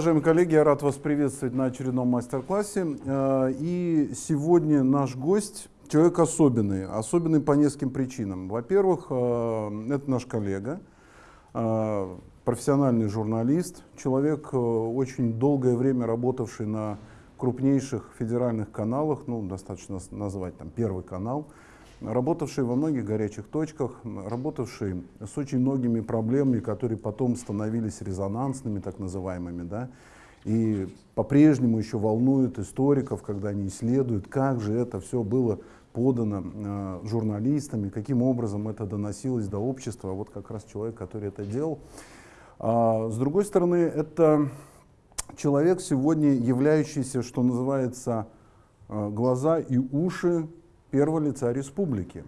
Уважаемые коллеги, я рад вас приветствовать на очередном мастер-классе. Э, и сегодня наш гость человек особенный, особенный по нескольким причинам. Во-первых, э, это наш коллега, э, профессиональный журналист, человек, очень долгое время работавший на крупнейших федеральных каналах, ну, достаточно назвать там Первый канал, работавший во многих горячих точках, работавший с очень многими проблемами, которые потом становились резонансными, так называемыми, да, и по-прежнему еще волнуют историков, когда они исследуют, как же это все было подано э, журналистами, каким образом это доносилось до общества. Вот как раз человек, который это делал. А, с другой стороны, это человек сегодня являющийся, что называется, э, глаза и уши первого лица республики,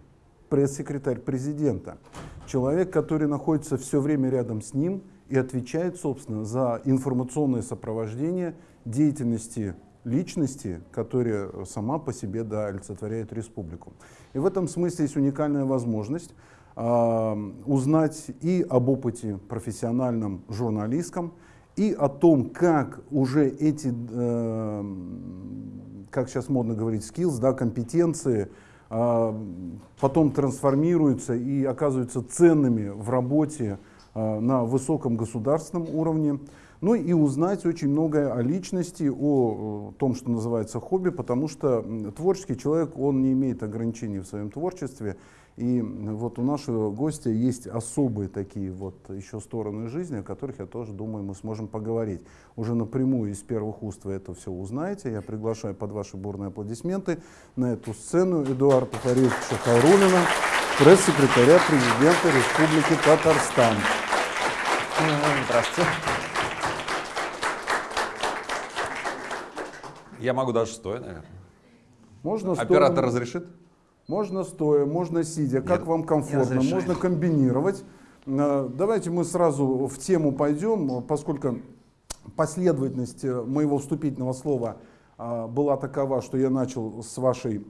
пресс-секретарь президента. Человек, который находится все время рядом с ним и отвечает, собственно, за информационное сопровождение деятельности личности, которая сама по себе да, олицетворяет республику. И в этом смысле есть уникальная возможность э, узнать и об опыте профессиональном журналистском, и о том, как уже эти э, как сейчас модно говорить, skills, да, компетенции, а, потом трансформируются и оказываются ценными в работе а, на высоком государственном уровне. Ну и узнать очень многое о личности, о том, что называется хобби, потому что творческий человек, он не имеет ограничений в своем творчестве. И вот у нашего гостя есть особые такие вот еще стороны жизни, о которых, я тоже думаю, мы сможем поговорить. Уже напрямую из первых уст вы это все узнаете. Я приглашаю под ваши бурные аплодисменты на эту сцену Эдуарда Фаридовича Хайрулина, пресс-секретаря президента Республики Татарстан. Здравствуйте. Я могу даже стоя, наверное. Можно Оператор стоя. разрешит? Можно стоя, можно сидя, как Нет, вам комфортно, можно комбинировать. Э, давайте мы сразу в тему пойдем, поскольку последовательность э, моего вступительного слова э, была такова, что я начал с вашей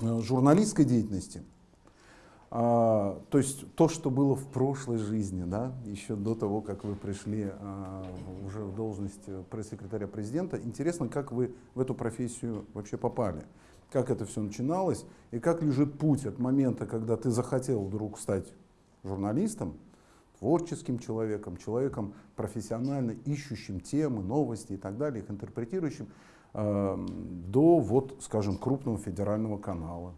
журналистской деятельности. То есть то, что было в прошлой жизни, да, еще до того, как вы пришли уже в должность пресс-секретаря президента. Интересно, как вы в эту профессию вообще попали как это все начиналось и как лежит путь от момента, когда ты захотел вдруг стать журналистом, творческим человеком, человеком профессионально ищущим темы, новости и так далее, их интерпретирующим, э, до, вот, скажем, крупного федерального канала.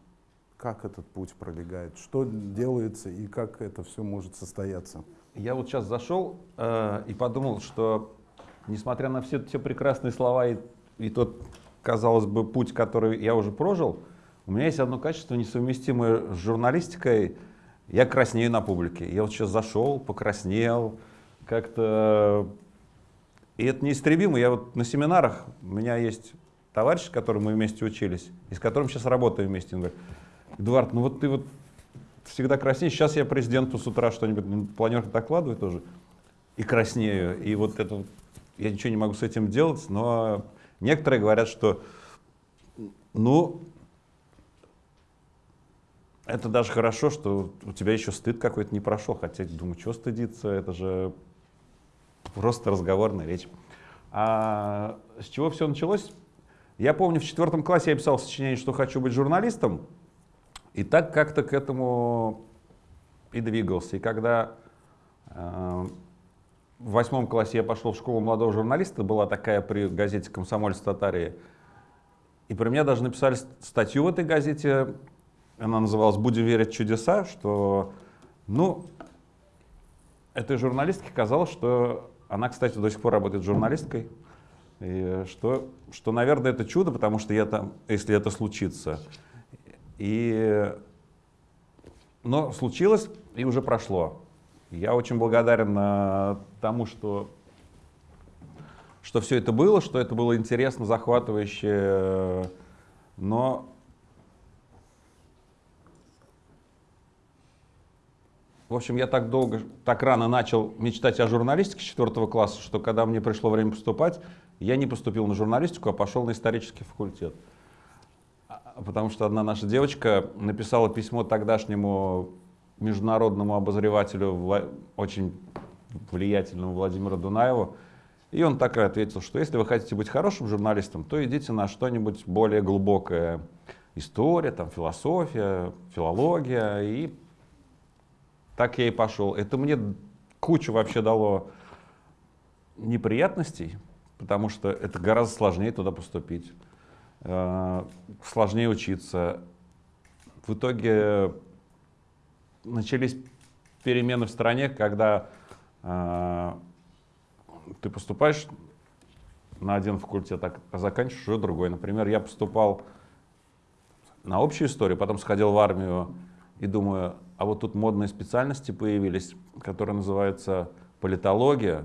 Как этот путь пролегает, что делается и как это все может состояться? Я вот сейчас зашел э, и подумал, что несмотря на все те прекрасные слова и, и тот казалось бы, путь, который я уже прожил, у меня есть одно качество, несовместимое с журналистикой. Я краснею на публике. Я вот сейчас зашел, покраснел, как-то... И это неистребимо. Я вот на семинарах, у меня есть товарищ, с которым мы вместе учились, и с которым сейчас работаем вместе. Он говорит, Эдуард, ну вот ты вот всегда краснеешь. Сейчас я президенту с утра что-нибудь на планерку докладываю тоже. И краснею. И вот это я ничего не могу с этим делать, но Некоторые говорят, что ну, это даже хорошо, что у тебя еще стыд какой-то не прошел, хотя думаю, что стыдиться, это же просто разговорная речь. А с чего все началось? Я помню, в четвертом классе я писал сочинение, что хочу быть журналистом, и так как-то к этому и двигался. И когда э, в восьмом классе я пошел в школу молодого журналиста, была такая при газете «Комсомольц Татарии». И про меня даже написали статью в этой газете, она называлась «Будем верить чудеса», что, ну, этой журналистке казалось, что она, кстати, до сих пор работает журналисткой, и что, что, наверное, это чудо, потому что я там, если это случится. И, но случилось и уже прошло. Я очень благодарен э, тому, что, что все это было, что это было интересно, захватывающе, но В общем, я так долго, так рано начал мечтать о журналистике с четвертого класса, что когда мне пришло время поступать, я не поступил на журналистику, а пошел на исторический факультет. Потому что одна наша девочка написала письмо тогдашнему международному обозревателю, очень влиятельному Владимиру Дунаеву, И он так и ответил, что если вы хотите быть хорошим журналистом, то идите на что-нибудь более глубокое. История, там, философия, филология. И так я и пошел. Это мне кучу вообще дало неприятностей, потому что это гораздо сложнее туда поступить, сложнее учиться. В итоге начались перемены в стране, когда э, ты поступаешь на один факультет, а заканчиваешь уже другой. Например, я поступал на общую историю, потом сходил в армию и думаю, а вот тут модные специальности появились, которые называются политология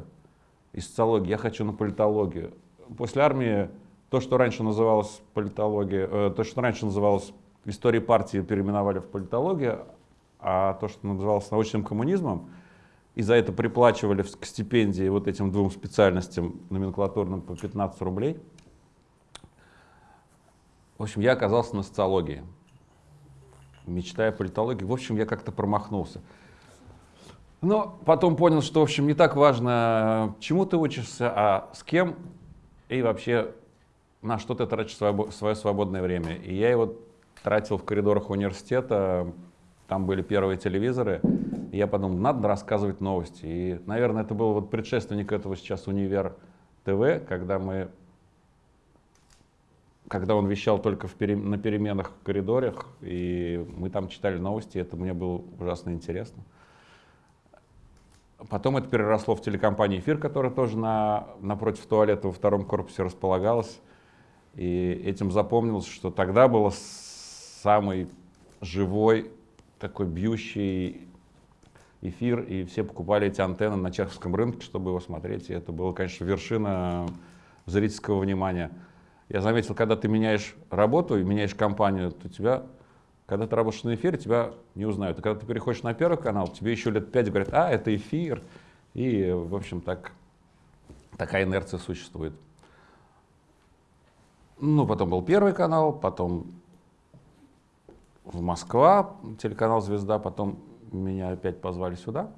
и социология. Я хочу на политологию. После армии то, что раньше называлось политология, э, то, что раньше называлось историей партии, переименовали в политологию, а то, что называлось научным коммунизмом, и за это приплачивали к стипендии вот этим двум специальностям номенклатурным по 15 рублей. В общем, я оказался на социологии, мечтая о политологии. В общем, я как-то промахнулся. Но потом понял, что, в общем, не так важно, чему ты учишься, а с кем и вообще на что ты тратишь свое свободное время. И я его тратил в коридорах университета, там были первые телевизоры, и я подумал, надо рассказывать новости. И, наверное, это был вот предшественник этого сейчас Универ ТВ, когда мы когда он вещал только в пере, на переменах в коридорах, и мы там читали новости, это мне было ужасно интересно. Потом это переросло в телекомпанию «Эфир», которая тоже на, напротив туалета во втором корпусе располагалась. И этим запомнилось, что тогда был самый живой, такой бьющий эфир, и все покупали эти антенны на чеховском рынке, чтобы его смотреть. И это было, конечно, вершина зрительского внимания. Я заметил, когда ты меняешь работу и меняешь компанию, то тебя когда ты работаешь на эфире, тебя не узнают. А когда ты переходишь на первый канал, тебе еще лет пять говорят, а, это эфир. И, в общем, так, такая инерция существует. Ну, потом был первый канал, потом в Москва, телеканал «Звезда», потом меня опять позвали сюда,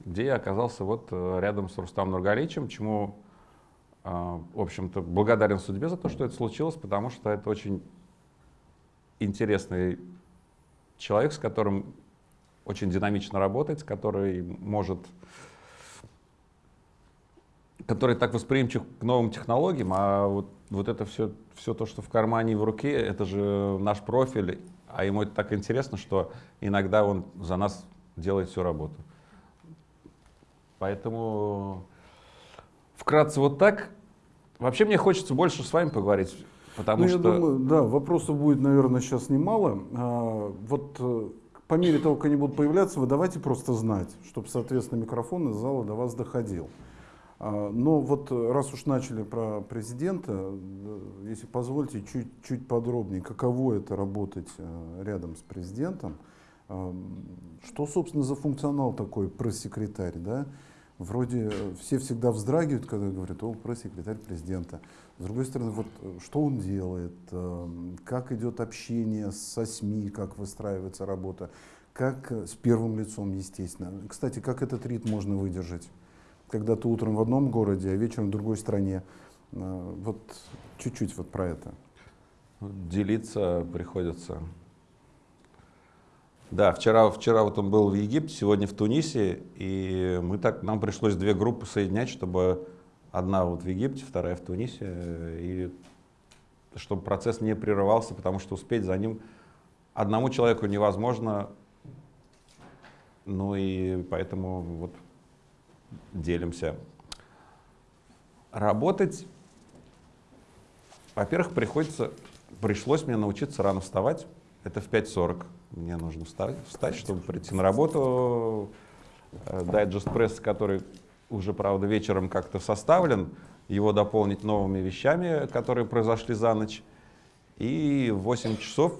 где я оказался вот э, рядом с Рустамом Нургаличем, чему, э, в общем-то, благодарен судьбе за то, что это случилось, потому что это очень интересный человек, с которым очень динамично работать, который может, который так восприимчив к новым технологиям, а вот, вот это все, все то, что в кармане и в руке, это же наш профиль, а ему это так интересно, что иногда он за нас делает всю работу. Поэтому вкратце вот так. Вообще мне хочется больше с вами поговорить. Потому ну, что... я думаю, да, вопросов будет, наверное, сейчас немало. А, вот э, по мере того, как они будут появляться, вы давайте просто знать, чтобы, соответственно, микрофон из зала до вас доходил. А, но вот э, раз уж начали про президента, э, если позвольте, чуть-чуть подробнее, каково это работать рядом с президентом, что, собственно, за функционал такой пресс-секретарь, да? Вроде все всегда вздрагивают, когда говорят, о, пресс-секретарь президента. С другой стороны, вот э, что он делает, как идет общение со СМИ, как выстраивается работа, как э, с первым лицом, естественно. Кстати, как этот ритм можно выдержать, когда ты утром в одном городе, а вечером в другой стране. Э, вот чуть-чуть вот про это. Делиться приходится. Да, вчера, вчера вот он был в Египте, сегодня в Тунисе, и мы так, нам пришлось две группы соединять, чтобы Одна вот в Египте, вторая в Тунисе. И чтобы процесс не прерывался, потому что успеть за ним одному человеку невозможно. Ну и поэтому вот делимся. Работать, во-первых, приходится, пришлось мне научиться рано вставать. Это в 5.40 мне нужно встать, встать, чтобы прийти на работу. Э, дайджест пресс, который уже, правда, вечером как-то составлен, его дополнить новыми вещами, которые произошли за ночь. И в 8 часов,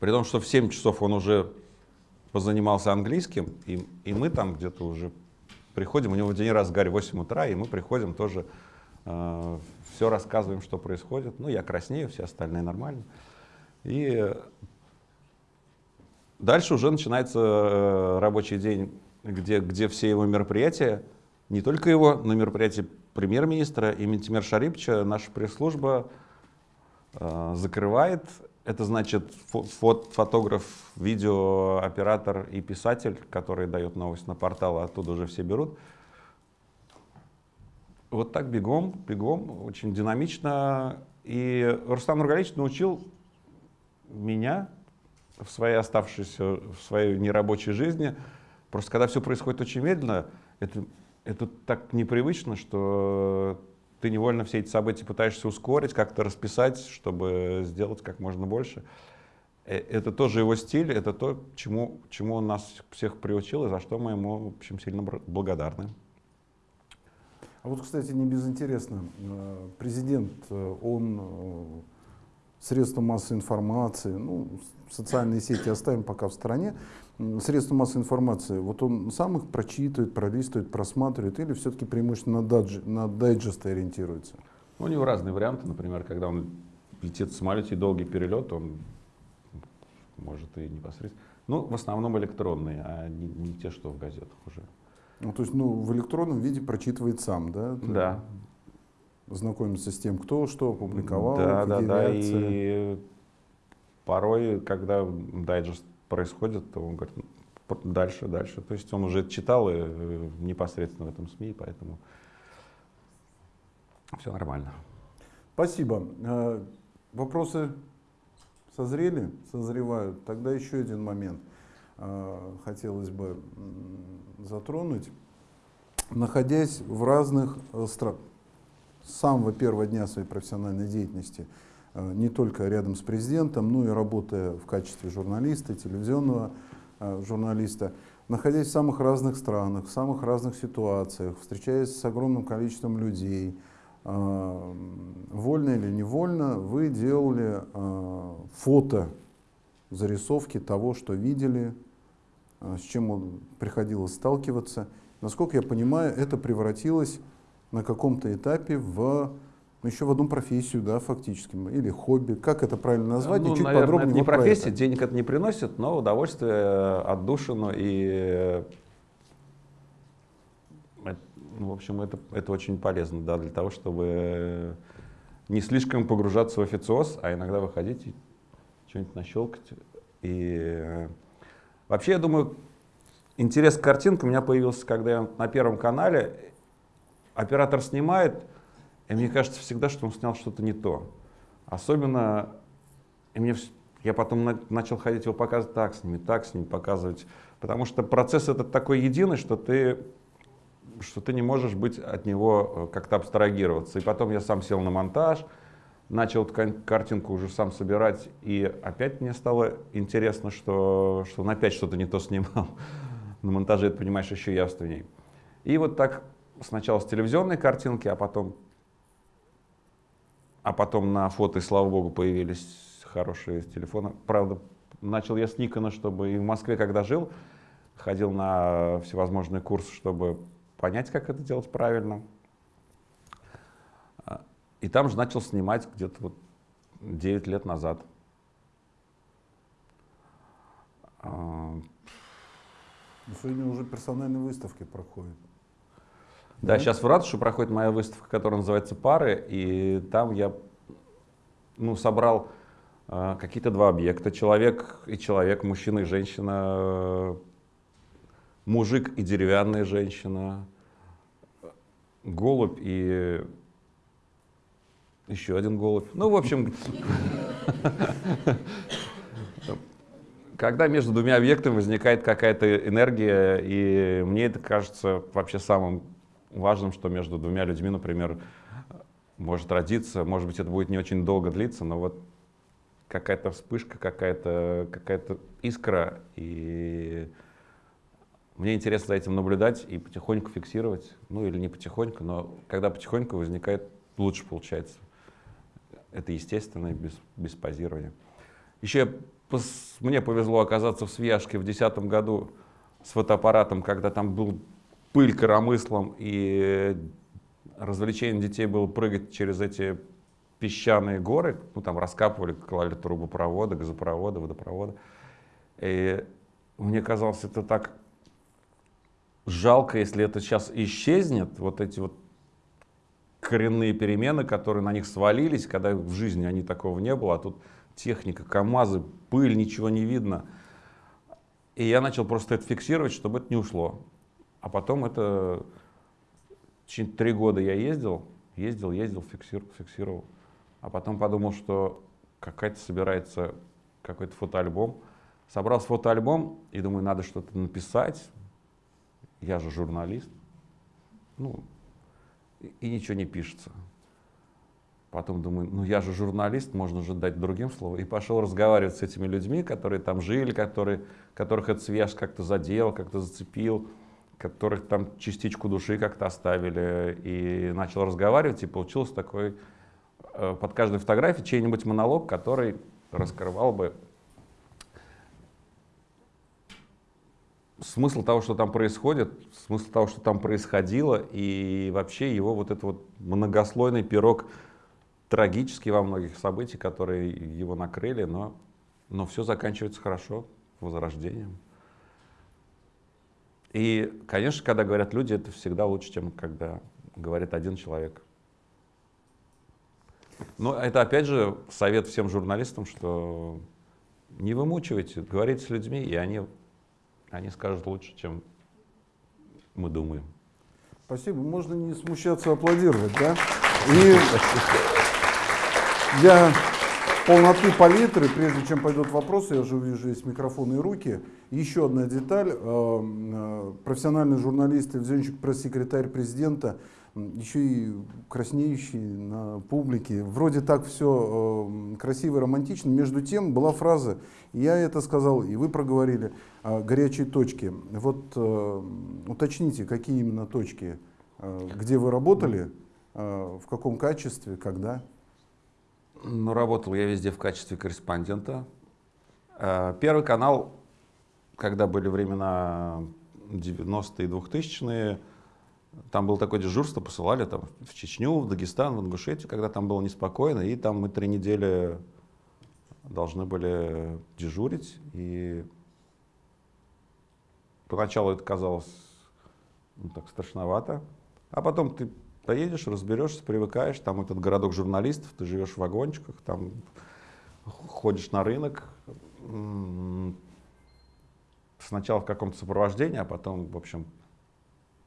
при том, что в 7 часов он уже позанимался английским, и, и мы там где-то уже приходим, у него день разгар 8 утра, и мы приходим тоже, э, все рассказываем, что происходит. Ну, я краснею, все остальные нормально. И дальше уже начинается э, рабочий день где, где все его мероприятия, не только его, но и мероприятие премьер-министра и Ментимер Шарипча наша пресс-служба э, закрывает. Это значит фот, фотограф, видеооператор и писатель, который дает новость на портал, а оттуда уже все берут. Вот так бегом, бегом, очень динамично. И Рустам Нургалевич научил меня в своей оставшейся, в своей нерабочей жизни. Просто когда все происходит очень медленно, это, это так непривычно, что ты невольно все эти события пытаешься ускорить, как-то расписать, чтобы сделать как можно больше. Э, это тоже его стиль, это то, чему, чему он нас всех приучил, и за что мы ему, в общем, сильно благодарны. А вот, кстати, не безинтересно, э, президент, э, он средства массовой информации, ну, социальные сети оставим пока в стороне, средства массовой информации, вот он сам их прочитывает, пролистывает, просматривает или все-таки преимущественно на, дадж, на дайджесты ориентируется? Ну, у него разные варианты, например, когда он летит в самолете и долгий перелет, он может и непосредственно. Ну, в основном электронные, а не, не те, что в газетах уже. Ну, то есть, ну, в электронном виде прочитывает сам, да? Да, знакомиться с тем, кто что опубликовал, да, да, да, и порой, когда дайджест происходит, то он говорит, дальше, дальше. То есть он уже читал и э, непосредственно в этом СМИ, поэтому все нормально. Спасибо. Э, вопросы созрели, созревают. Тогда еще один момент э, хотелось бы затронуть. Находясь в разных странах, с самого первого дня своей профессиональной деятельности, не только рядом с президентом, но и работая в качестве журналиста, телевизионного э, журналиста, находясь в самых разных странах, в самых разных ситуациях, встречаясь с огромным количеством людей, э, вольно или невольно, вы делали фото, зарисовки того, что видели, с чем приходилось сталкиваться. Насколько я понимаю, это превратилось на каком-то этапе в еще в одну профессию, да, фактически, или хобби. Как это правильно назвать? Ну, чуть наверное, подробнее это не вот профессия, это. денег это не приносит, но удовольствие, отдушину и ну, в общем, это, это очень полезно, да, для того, чтобы не слишком погружаться в официоз, а иногда выходить и что-нибудь нащелкать. И вообще, я думаю, интерес к картинке у меня появился, когда я на Первом канале оператор снимает, и мне кажется всегда, что он снял что-то не то. Особенно, и мне, я потом на, начал ходить его показывать так с ними, так с ними показывать. Потому что процесс этот такой единый, что ты, что ты не можешь быть от него э, как-то абстрагироваться. И потом я сам сел на монтаж, начал картинку уже сам собирать, и опять мне стало интересно, что, что он опять что-то не то снимал. На монтаже это понимаешь еще явственней. И вот так сначала с телевизионной картинки, а потом, а потом на фото, и слава богу, появились хорошие телефоны. Правда, начал я с Никона, чтобы и в Москве, когда жил, ходил на всевозможные курсы, чтобы понять, как это делать правильно. А, и там же начал снимать где-то вот 9 лет назад. А, сегодня уже персональные выставки проходят. Да, mm-hmm. сейчас в Ратуше проходит моя выставка, которая называется «Пары», и там я ну, собрал э, какие-то два объекта. Человек и человек, мужчина и женщина, мужик и деревянная женщина, голубь и еще один голубь. Ну, в общем, когда между двумя объектами возникает какая-то энергия, и мне это кажется вообще самым важным, что между двумя людьми, например, может родиться, может быть, это будет не очень долго длиться, но вот какая-то вспышка, какая-то какая искра, и мне интересно за этим наблюдать и потихоньку фиксировать, ну или не потихоньку, но когда потихоньку возникает, лучше получается. Это естественно, без, без позирования. Еще мне повезло оказаться в Свияжске в 2010 году с фотоаппаратом, когда там был пыль коромыслом, и развлечением детей было прыгать через эти песчаные горы, ну там раскапывали, клали трубопроводы, газопроводы, водопроводы. И мне казалось, это так жалко, если это сейчас исчезнет, вот эти вот коренные перемены, которые на них свалились, когда в жизни они такого не было, а тут техника, КАМАЗы, пыль, ничего не видно. И я начал просто это фиксировать, чтобы это не ушло. А потом это... Три года я ездил, ездил, ездил, фиксировал, фиксировал. А потом подумал, что какая-то собирается какой-то фотоальбом. Собрал фотоальбом и думаю, надо что-то написать. Я же журналист. Ну, и, и ничего не пишется. Потом думаю, ну я же журналист, можно же дать другим слово. И пошел разговаривать с этими людьми, которые там жили, которые, которых этот связь как-то задел, как-то зацепил, которых там частичку души как-то оставили. И начал разговаривать, и получился такой э, под каждой фотографией чей-нибудь монолог, который раскрывал бы смысл того, что там происходит, смысл того, что там происходило, и вообще его вот этот вот многослойный пирог трагический во многих событий, которые его накрыли, но, но все заканчивается хорошо, возрождением. И, конечно, когда говорят люди, это всегда лучше, чем когда говорит один человек. Но это, опять же, совет всем журналистам, что не вымучивайте, говорите с людьми, и они, они скажут лучше, чем мы думаем. Спасибо. Можно не смущаться, аплодировать, да? И для полноты палитры, прежде чем пойдут вопросы, я уже вижу есть микрофоны и руки. Еще одна деталь. Э, э, профессиональный журналист, телевизионщик, пресс-секретарь президента, еще и краснеющий на публике. Вроде так все э, красиво и романтично. Между тем была фраза, я это сказал, и вы проговорили, горячие точки. Вот уточните, какие именно точки, где вы работали, в каком качестве, когда? Ну, работал я везде в качестве корреспондента. Первый канал, когда были времена 90-е и 2000-е, там было такое дежурство, посылали там в Чечню, в Дагестан, в Ингушетию, когда там было неспокойно, и там мы три недели должны были дежурить. И поначалу это казалось ну, так страшновато, а потом ты Поедешь, разберешься, привыкаешь, там этот городок журналистов, ты живешь в вагончиках, там ходишь на рынок, сначала в каком-то сопровождении, а потом, в общем,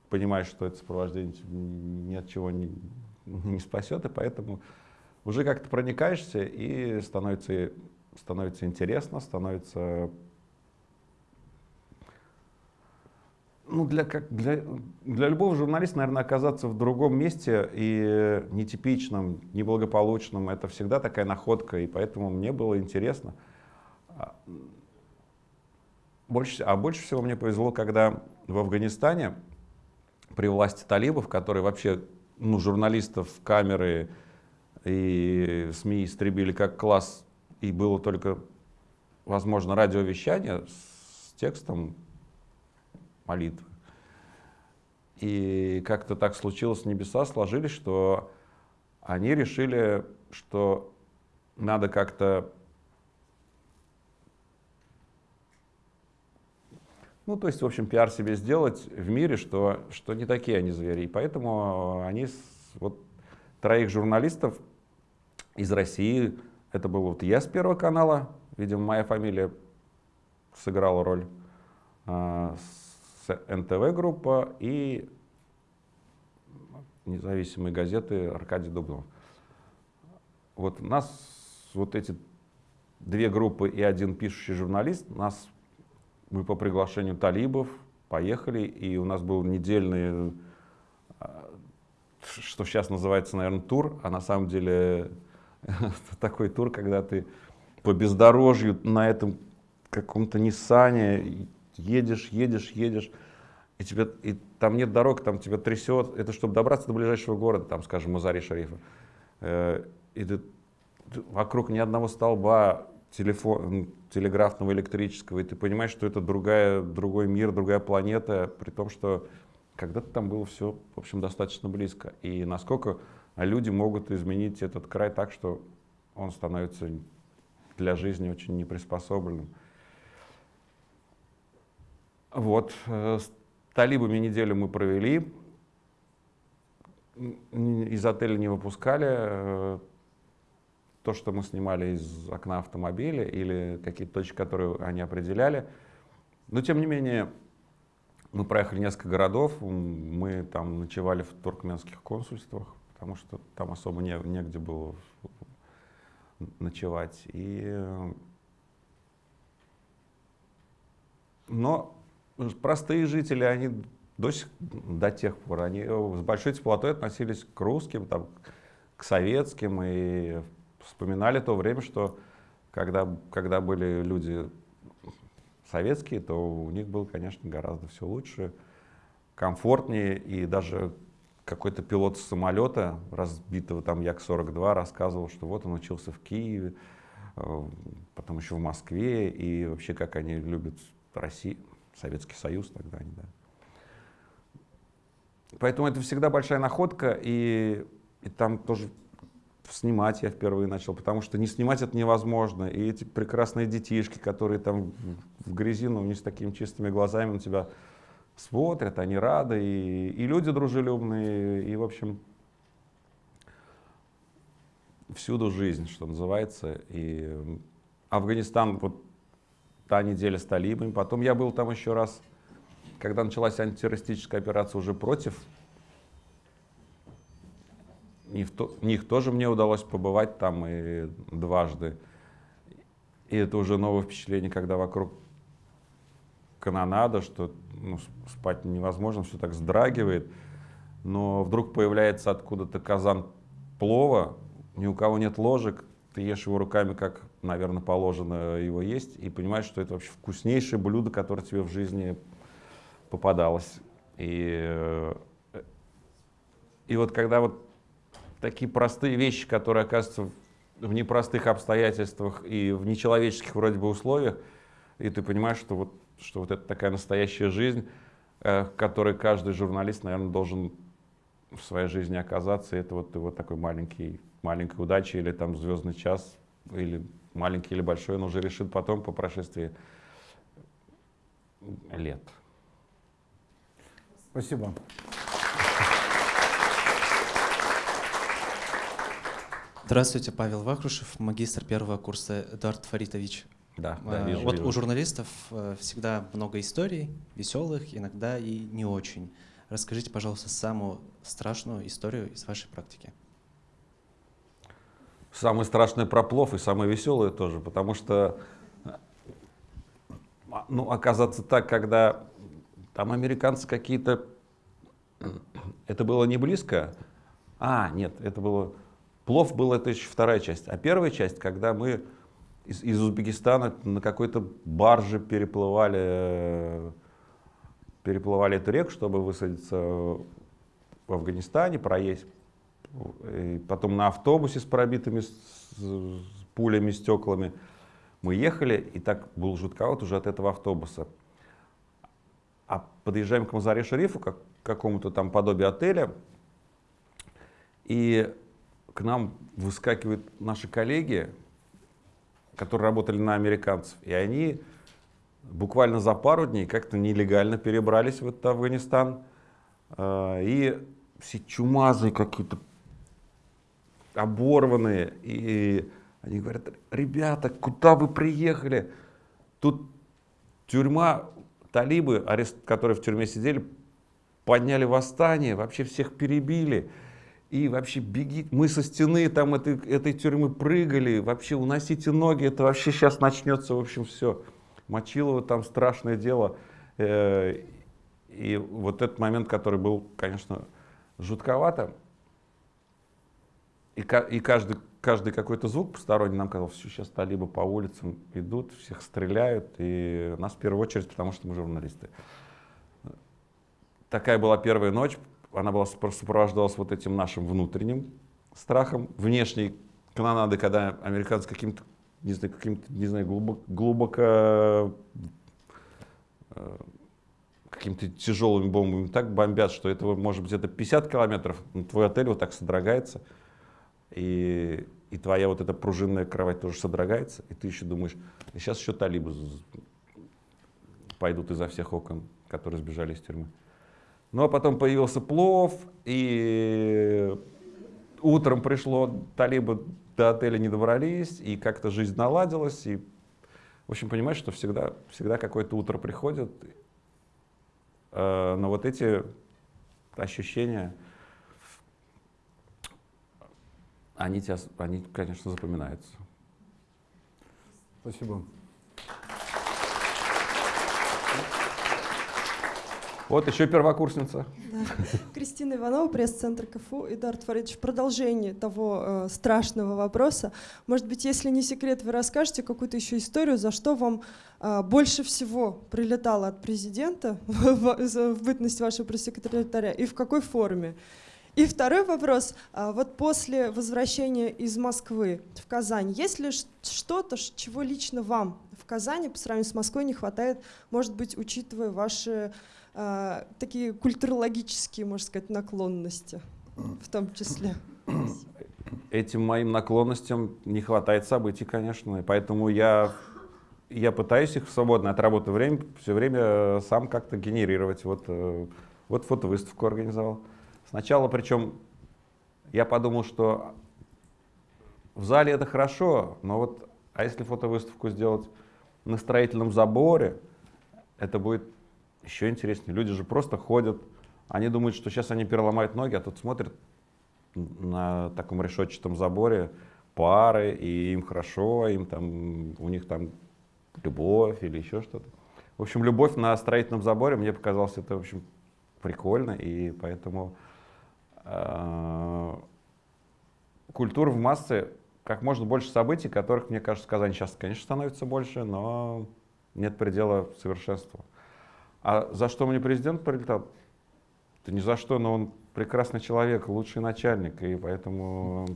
понимаешь, что это сопровождение ни от чего не, не спасет, и поэтому уже как-то проникаешься, и становится, становится интересно, становится ну, для, как, для, для любого журналиста, наверное, оказаться в другом месте и нетипичном, неблагополучном, это всегда такая находка, и поэтому мне было интересно. Больше, а больше всего мне повезло, когда в Афганистане при власти талибов, которые вообще ну, журналистов, камеры и СМИ истребили как класс, и было только, возможно, радиовещание с текстом, молитвы. И как-то так случилось, небеса сложились, что они решили, что надо как-то Ну, то есть, в общем, пиар себе сделать в мире, что, что не такие они звери. И поэтому они, вот троих журналистов из России, это был вот я с Первого канала, видимо, моя фамилия сыграла роль, а, НТВ группа и независимые газеты Аркадий Дубнов. Вот нас, вот эти две группы и один пишущий журналист, нас, мы по приглашению талибов поехали, и у нас был недельный, а, что сейчас называется, наверное, тур, а на самом деле такой тур, когда ты по бездорожью на этом каком-то Ниссане едешь, едешь, едешь, и, тебе, и там нет дорог, там тебя трясет. Это чтобы добраться до ближайшего города, там, скажем, Мазари-Шарифа. Э, и ты, ты, вокруг ни одного столба телефон, телеграфного, электрического, и ты понимаешь, что это другая, другой мир, другая планета, при том, что когда-то там было все, в общем, достаточно близко. И насколько люди могут изменить этот край так, что он становится для жизни очень неприспособленным. Вот. Э, талибами неделю мы провели, из отеля не выпускали. Э, то, что мы снимали из окна автомобиля или какие-то точки, которые они определяли. Но, тем не менее, мы проехали несколько городов, мы там ночевали в туркменских консульствах, потому что там особо не, негде было ночевать. И... Но простые жители, они до, сих, до тех пор, они с большой теплотой относились к русским, там, к советским и вспоминали то время, что когда, когда были люди советские, то у них было, конечно, гораздо все лучше, комфортнее, и даже какой-то пилот самолета, разбитого там Як-42, рассказывал, что вот он учился в Киеве, э, потом еще в Москве, и вообще как они любят Россию, Советский Союз тогда они, да. Поэтому это всегда большая находка, и, и там тоже снимать я впервые начал, потому что не снимать это невозможно. И эти прекрасные детишки, которые там в грязи, но не с такими чистыми глазами на тебя смотрят, они рады, и, и люди дружелюбные, и, в общем, всюду жизнь, что называется. И Афганистан, вот та неделя с талибами. Потом я был там еще раз, когда началась антитеррористическая операция уже против и в, то, них тоже мне удалось побывать там и дважды. И это уже новое впечатление, когда вокруг канонада, что ну, спать невозможно, все так вздрагивает. Но вдруг появляется откуда-то казан плова, ни у кого нет ложек, ты ешь его руками, как, наверное, положено его есть, и понимаешь, что это вообще вкуснейшее блюдо, которое тебе в жизни попадалось. И, э, и вот когда вот такие простые вещи, которые оказываются в непростых обстоятельствах и в нечеловеческих вроде бы условиях, и ты понимаешь, что вот, что вот это такая настоящая жизнь, э, в которой каждый журналист, наверное, должен в своей жизни оказаться. И это вот его такой маленький, маленькая удача или там звездный час, или маленький или большой, он уже решит потом по прошествии лет. Спасибо. Здравствуйте, Павел Вахрушев, магистр первого курса Эдуард Фаритович. Да, да э, вижу, Вот вижу. у журналистов э, всегда много историй, веселых, иногда и не очень. Расскажите, пожалуйста, самую страшную историю из вашей практики. Самое страшное про плов и самое веселое тоже, потому что а, ну, оказаться так, когда там американцы какие-то... Это было не близко. А, нет, это было Плов был это еще вторая часть. А первая часть, когда мы из, из Узбекистана на какой-то барже переплывали, переплывали эту реку, чтобы высадиться в Афганистане, проесть. И потом на автобусе с пробитыми с пулями, стеклами. Мы ехали, и так был жутковат уже от этого автобуса. А подъезжаем к Мазаре-Шерифу, как, к какому-то там подобию отеля, и к нам выскакивают наши коллеги, которые работали на американцев, и они буквально за пару дней как-то нелегально перебрались в этот Афганистан, э, и все чумазые какие-то, оборванные, и они говорят, ребята, куда вы приехали? Тут тюрьма, талибы, арест, которые в тюрьме сидели, подняли восстание, вообще всех перебили и вообще беги, мы со стены там этой, этой тюрьмы прыгали, вообще уносите ноги, это вообще сейчас начнется, в общем, все. Мочилово там страшное дело. Э, и вот этот момент, который был, конечно, жутковато, и, каждый, каждый какой-то звук посторонний нам казалось, все, сейчас талибы по улицам идут, всех стреляют, и нас в первую очередь, потому что мы журналисты. Такая была первая ночь, она была сопровождалась вот этим нашим внутренним страхом, внешней канонады, когда американцы каким-то, не знаю, каким-то, не знаю, глубоко, глубоко э, какими-то тяжелыми бомбами так бомбят, что этого может быть это 50 километров, твой отель вот так содрогается, и, и твоя вот эта пружинная кровать тоже содрогается, и ты еще думаешь, сейчас еще талибы пойдут изо всех окон которые сбежали из тюрьмы. Ну а потом появился плов, и утром пришло, талибы до отеля не добрались, и как-то жизнь наладилась, и, в общем, понимаешь, что всегда, всегда какое-то утро приходит, э, но вот эти ощущения, они, тебя, они, конечно, запоминаются. Спасибо. Вот еще первокурсница. Да. Кристина Иванова, пресс-центр КФУ. Эдард Фаридович, в продолжении того э, страшного вопроса, может быть, если не секрет, вы расскажете какую-то еще историю, за что вам э, больше всего прилетало от президента в, в, в бытность вашего пресс-секретаря и в какой форме? И второй вопрос. А, вот после возвращения из Москвы в Казань, есть ли что-то, чего лично вам Казани по сравнению с Москвой не хватает, может быть, учитывая ваши а, такие культурологические, можно сказать, наклонности в том числе? Этим моим наклонностям не хватает событий, конечно, и поэтому я я пытаюсь их в свободное от работы время все время э, сам как-то генерировать. Вот, э, вот фотовыставку организовал. Сначала, причем, я подумал, что в зале это хорошо, но вот, а если фотовыставку сделать на строительном заборе, это будет еще интереснее. Люди же просто ходят, они думают, что сейчас они переломают ноги, а тут смотрят на таком решетчатом заборе пары, и им хорошо, им там, у них там любовь или еще что-то. В общем, любовь на строительном заборе, мне показалось это, в общем, прикольно, и поэтому Э, культура в массы, как можно больше событий, которых, мне кажется, в Казани сейчас, конечно, становится больше, но нет предела совершенству. А за что мне президент прилетал? Да ни за что, но он прекрасный человек, лучший начальник, и поэтому...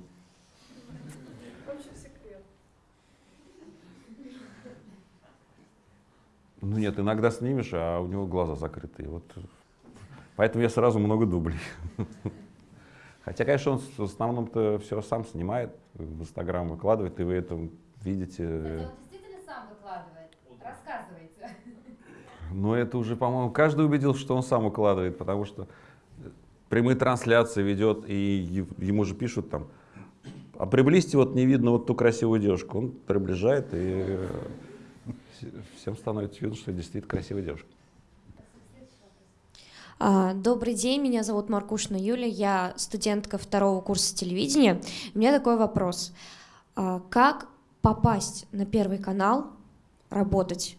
Ну нет, иногда снимешь, а у него глаза закрытые. Вот. Поэтому я сразу много дублей. Хотя, конечно, он в основном-то все сам снимает, в Инстаграм выкладывает, и вы это видите. Это он действительно сам выкладывает? Рассказывайте. Ну, это уже, по-моему, каждый убедил, что он сам выкладывает, потому что прямые трансляции ведет, и ему же пишут там, а приблизьте, вот не видно вот ту красивую девушку. Он приближает, и всем становится видно, что действительно красивая девушка. А, добрый день, меня зовут Маркушина Юля, я студентка второго курса телевидения. У меня такой вопрос. А, как попасть на Первый канал, работать?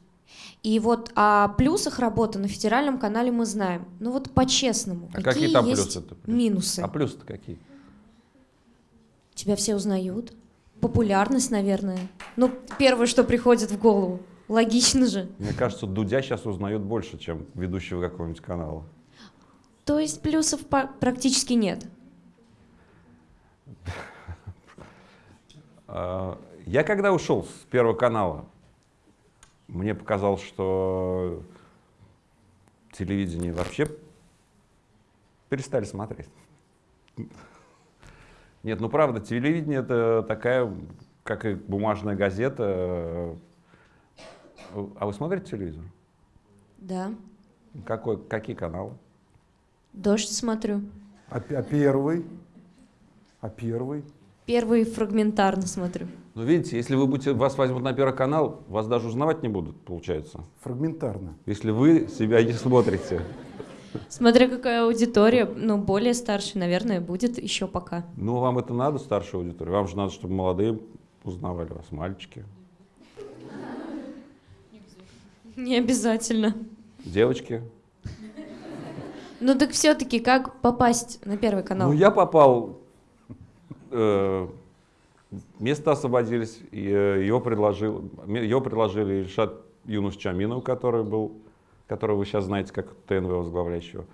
И вот о плюсах работы на федеральном канале мы знаем. Ну вот по-честному, а какие, какие там есть плюсы минусы? А плюсы-то какие? Тебя все узнают. Популярность, наверное. Ну, первое, что приходит в голову. Логично же. Мне кажется, Дудя сейчас узнают больше, чем ведущего какого-нибудь канала. То есть плюсов практически нет? А, я когда ушел с Первого канала, мне показалось, что телевидение вообще перестали смотреть. Нет, ну правда, телевидение это такая, как и бумажная газета. А вы смотрите телевизор? Да. Какой, какие каналы? Дождь смотрю. А, а первый? А первый? Первый фрагментарно смотрю. Ну, видите, если вы будете, вас возьмут на Первый канал, вас даже узнавать не будут, получается. Фрагментарно. Если вы себя не смотрите. Смотря какая аудитория, ну, более старше, наверное, будет еще пока. Ну, вам это надо, старшая аудитория? Вам же надо, чтобы молодые узнавали вас, мальчики. Не обязательно. Девочки? Ну так все-таки как попасть на Первый канал? Ну я попал, э, места освободились, и, э, его, предложил, его предложили Ильшат Юнус Чаминов, который был, которого вы сейчас знаете как ТНВ возглавляющего.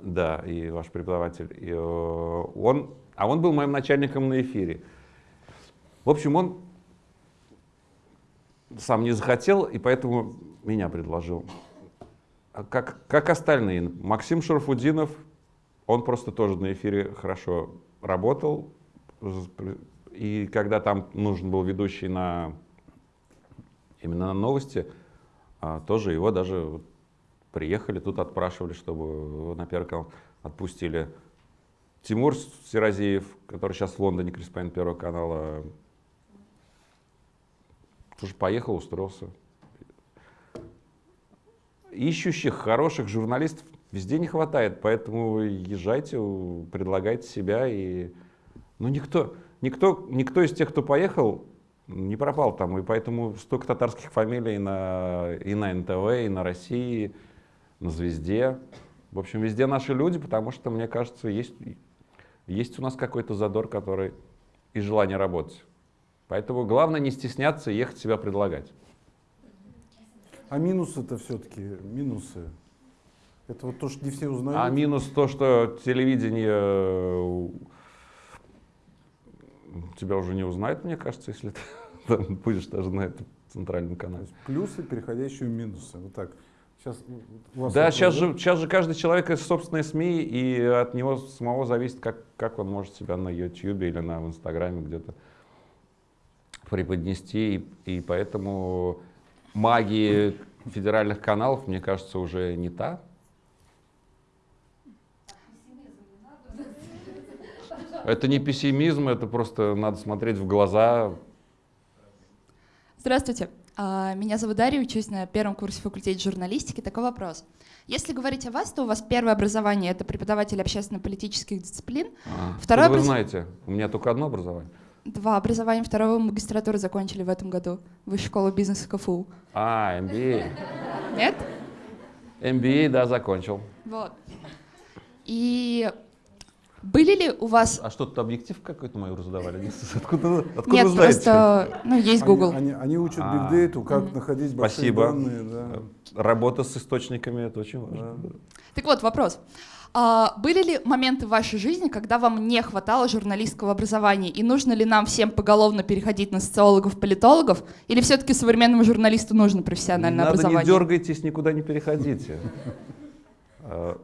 Да, и ваш преподаватель. И, э, он, а он был моим начальником на эфире. В общем, он сам не захотел, и поэтому меня предложил. А как, как остальные. Максим Шарфудинов, он просто тоже на эфире хорошо работал. И когда там нужен был ведущий на именно на новости, а, тоже его даже приехали, тут отпрашивали, чтобы на Первый канал отпустили. Тимур Серазиев, который сейчас в Лондоне, корреспондент Первого канала, тоже поехал, устроился. Ищущих хороших журналистов везде не хватает, поэтому езжайте, предлагайте себя. И... Ну, никто, никто, никто из тех, кто поехал, не пропал там, и поэтому столько татарских фамилий на, и на НТВ, и на России, на Звезде. В общем, везде наши люди, потому что, мне кажется, есть, есть у нас какой-то задор, который и желание работать. Поэтому главное не стесняться и ехать себя предлагать. А минусы-то все-таки, минусы. Это вот то, что не все узнают. А минус то, что телевидение э, тебя уже не узнает, мне кажется, если ты там будешь даже на этом центральном канале. Плюсы, переходящие в минусы. Вот так. Сейчас у вас Да, это, сейчас же, сейчас же каждый человек из собственной СМИ, и от него самого зависит, как, как он может себя на YouTube или на в Инстаграме где-то преподнести. И, и поэтому магия федеральных каналов, мне кажется, уже не та. Это не пессимизм, это просто надо смотреть в глаза. Здравствуйте. А, Меня зовут Дарья, учусь на первом курсе факультета журналистики. Такой вопрос. Если говорить о вас, то у вас первое образование — это преподаватель общественно-политических дисциплин. А, Второе вы образ- знаете, у меня только одно образование. Два образования второго магистратуры закончили в этом году. Высшую школу бизнеса КФУ. А, MBA. Нет? MBA, да, закончил. Вот. И были ли у вас... А что, тут объектив какой-то мой задавали? Откуда, откуда Нет, знаете? просто... Ну, есть Google. Они, они учат А. бигдейту, как находить большие Спасибо. данные. Да. Работа с источниками, это очень важно. Да. Так вот, вопрос. А, были ли моменты в вашей жизни, когда вам не хватало журналистского образования, и нужно ли нам всем поголовно переходить на социологов, политологов, или все-таки современному журналисту нужно профессиональное Надо образование? не дергайтесь, никуда не переходите. А,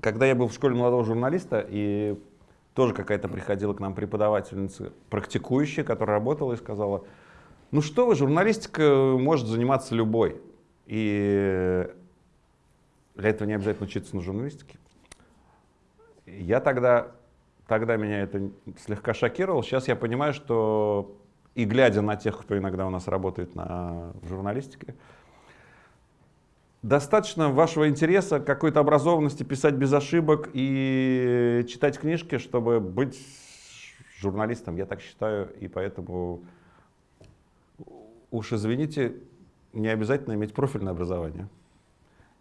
Когда я был в школе молодого журналиста, и тоже какая-то приходила к нам преподавательница, практикующая, которая работала и сказала, ну что вы, журналистика может заниматься любой. И для этого не обязательно учиться на журналистике. Я тогда, тогда меня это слегка шокировало. Сейчас я понимаю, что и глядя на тех, кто иногда у нас работает на журналистике, достаточно вашего интереса, какой-то образованности писать без ошибок и читать книжки, чтобы быть журналистом. Я так считаю, и поэтому уж извините, не обязательно иметь профильное образование.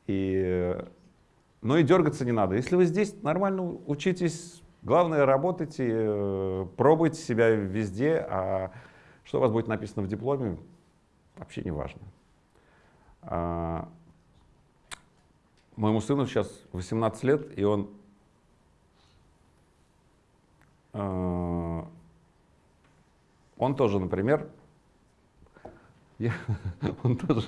И, но и дергаться не надо. Если вы здесь нормально учитесь, главное работайте, э, пробуйте себя везде, а что у вас будет написано в дипломе, вообще не важно. А, Моему сыну сейчас 18 лет, и он э, он тоже, например, я- он тоже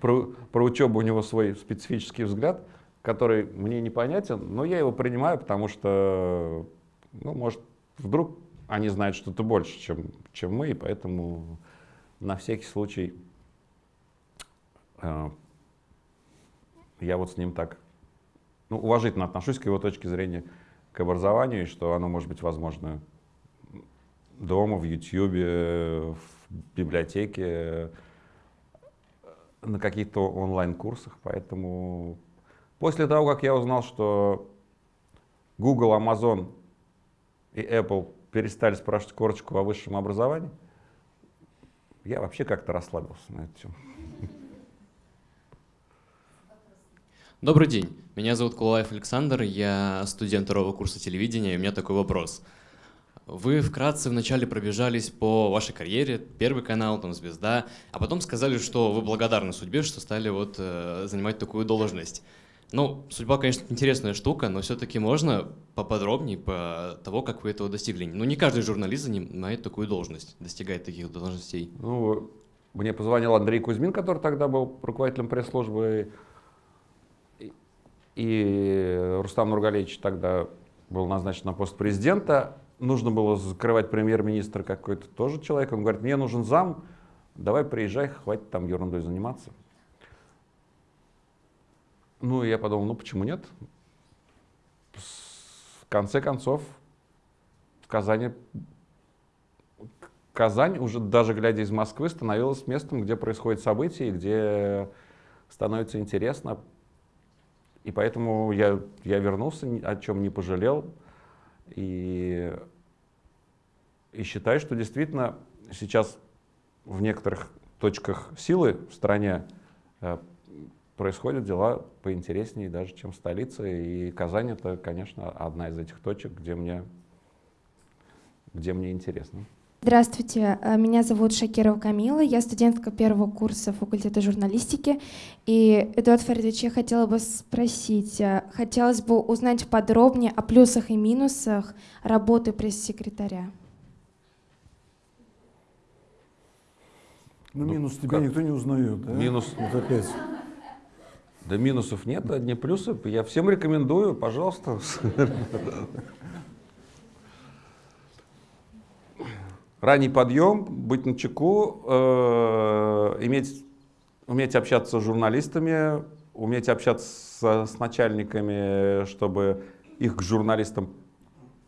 про, про учебу у него свой специфический взгляд, который мне непонятен, но я его принимаю, потому что, ну, может, вдруг они знают что-то больше, чем, чем мы, и поэтому на всякий случай э, я вот с ним так ну, уважительно отношусь к его точке зрения к образованию, и что оно может быть возможно дома, в Ютьюбе, в библиотеке, на каких-то онлайн-курсах. Поэтому после того, как я узнал, что Google, Amazon и Apple перестали спрашивать корочку о высшем образовании, я вообще как-то расслабился на эту тему. Добрый день, меня зовут Кулаев Александр, я студент второго курса телевидения, и у меня такой вопрос. Вы вкратце вначале пробежались по вашей карьере, Первый канал, там Звезда, а потом сказали, что вы благодарны судьбе, что стали вот э, занимать такую должность. Ну, судьба, конечно, интересная штука, но все-таки можно поподробнее по того, как вы этого достигли. Ну, не каждый журналист занимает такую должность, достигает таких должностей. Ну, мне позвонил Андрей Кузьмин, который тогда был руководителем пресс-службы, и- Рустам Нургалевич тогда был назначен на пост президента. Нужно было закрывать премьер-министр какой-то тоже человек. Он говорит, мне нужен зам, давай приезжай, хватит там ерундой заниматься. Ну, я подумал, ну почему нет? В конце концов, в Казани Казань, уже даже глядя из Москвы, становилась местом, где происходят события, где становится интересно. И поэтому я, я вернулся, о чем не пожалел. И, и считаю, что действительно сейчас в некоторых точках силы в стране э, происходят дела поинтереснее даже, чем в столице. И Казань это, конечно, одна из этих точек, где мне, где мне интересно. Здравствуйте, э, меня зовут Шакирова Камила, я студентка первого курса факультета журналистики. И, Эдуард Фаридович, я хотела бы спросить, э, хотелось бы узнать подробнее о плюсах и минусах работы пресс-секретаря. Ну, Ну, минус тебя как? никто не узнает, да? Минус. Вот опять. Да минусов нет, одни плюсы. Я всем рекомендую, пожалуйста. Ранний подъем, быть на чеку, э, иметь, уметь общаться с журналистами, уметь общаться с начальниками, чтобы их к журналистам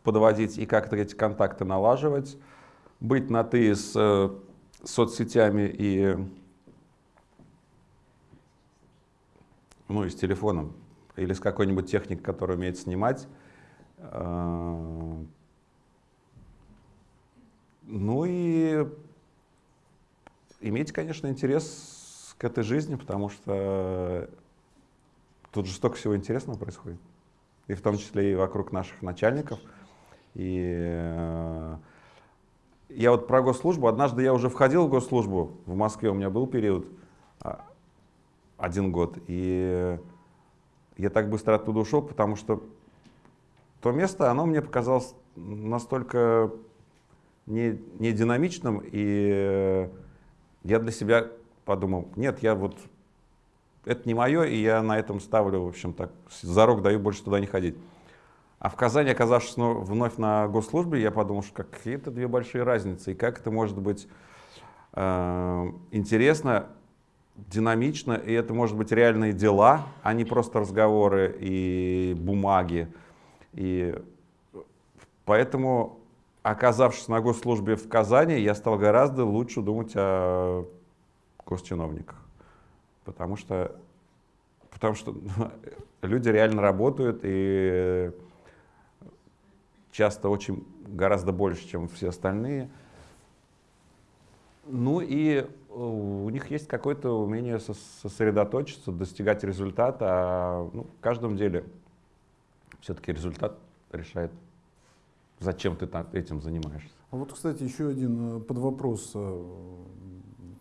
подводить и как-то эти контакты налаживать, быть на «ты» с э, соцсетями и ну, и с телефоном, или с какой-нибудь техникой, которая умеет снимать. Э, Ну и иметь, конечно, интерес к этой жизни, потому что тут же столько всего интересного происходит. И в том числе и вокруг наших начальников. И э, я вот про госслужбу. Однажды я уже входил в госслужбу. В Москве у меня был период а, один год. И я так быстро оттуда ушел, потому что то место, оно мне показалось настолько не, не динамичным, и я для себя подумал, нет, я вот, это не мое, и я на этом ставлю, в общем, так, зарок даю больше туда не ходить. А в Казани, оказавшись вновь на госслужбе, я подумал, что какие-то две большие разницы, и как это может быть э, интересно, динамично, и это может быть реальные дела, а не просто разговоры и бумаги. И поэтому, оказавшись на госслужбе в Казани, я стал гораздо лучше думать о госчиновниках. Потому что, потому что люди реально работают и часто очень гораздо больше, чем все остальные. Ну и э, у них есть какое-то умение сос- сосредоточиться, достигать результата. А ну, в каждом деле все-таки результат решает, зачем ты та- этим занимаешься. А вот, кстати, еще один э, подвопрос, э,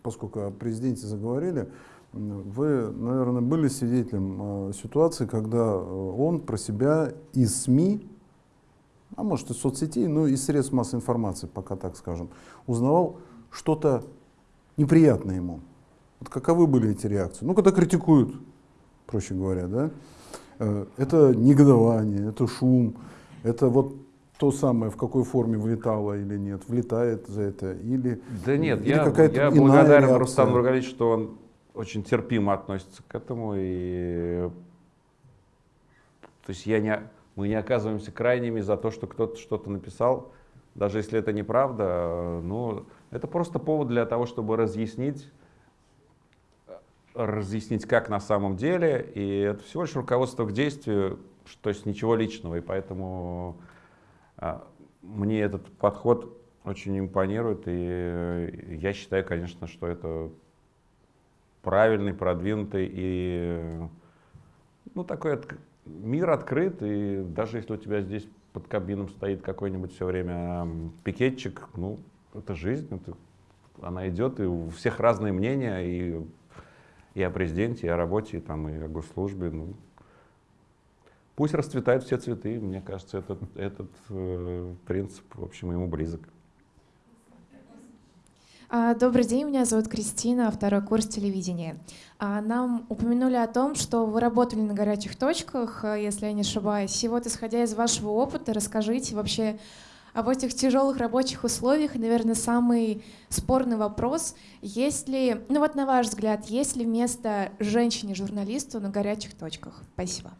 поскольку о президенте заговорили. Вы, наверное, были свидетелем э, ситуации, когда он про себя из СМИ, а может из соцсетей, ну из средств массовой информации, пока так скажем, узнавал что-то неприятное ему. Вот каковы были эти реакции? Ну, когда критикуют, проще говоря, да? Это негодование, это шум, это вот то самое, в какой форме влетало или нет, влетает за это или Да нет, или я, я благодарен реакция? Рустаму Нургалевичу, что он очень терпимо относится к этому. И... То есть я не, мы не оказываемся крайними за то, что кто-то что-то написал, даже если это неправда. Ну, это просто повод для того, чтобы разъяснить, разъяснить, как на самом деле. И это всего лишь руководство к действию, то есть ничего личного. И поэтому мне этот подход очень импонирует, и э, я считаю, конечно, что это правильный, продвинутый и ну, такой отк- мир открыт, и даже если у тебя здесь под кабином стоит какой-нибудь все время пикетчик, ну, это жизнь, это, она идет, и у всех разные мнения, и, и о президенте, и о работе, и, там, и о госслужбе. Ну, пусть расцветают все цветы, мне кажется, этот, этот э, принцип, в общем, ему близок. А, Добрый день, меня зовут Кристина, второй курс телевидения. А, Нам упомянули о том, что вы работали на горячих точках, а, если я не ошибаюсь. И вот, исходя из вашего опыта, расскажите вообще, в этих тяжелых рабочих условиях, наверное, самый спорный вопрос, есть ли, ну вот на ваш взгляд, есть ли место женщине-журналисту на горячих точках? Спасибо.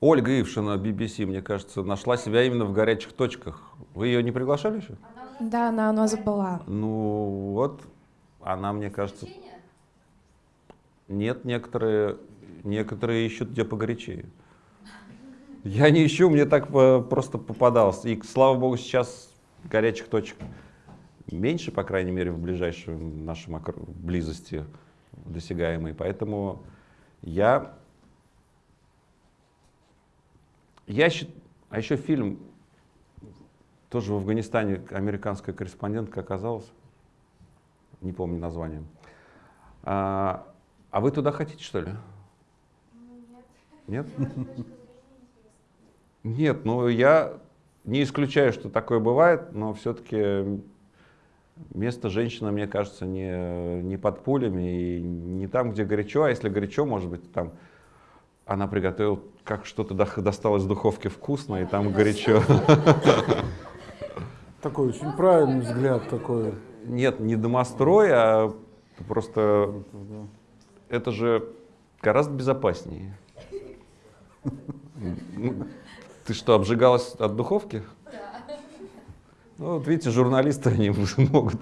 Ольга Ившина, BBC, мне кажется, нашла себя именно в горячих точках. Вы ее не приглашали еще? Да, она у нас была. Ну вот, она, мне кажется... Нет, некоторые, некоторые ищут где погорячее. Я не ищу, мне так э, просто попадалось. И, слава богу, сейчас горячих точек меньше, по крайней мере, в ближайшей нашей близости досягаемой. Поэтому я... я счит... А еще фильм, тоже в Афганистане американская корреспондентка оказалась, не помню название. А, а вы туда хотите, что ли? Нет. Нет? Нет, ну я не исключаю, что такое бывает, но все-таки место женщины, мне кажется, не, не под пулями и не там, где горячо, а если горячо, может быть, там она приготовила, как что-то досталось из духовки вкусно, и там горячо. Такой очень правильный взгляд такой. Нет, не домострой, а просто это же гораздо безопаснее. Ну, ты что, обжигалась от духовки? Да. Ну, вот видите, журналисты, они могут...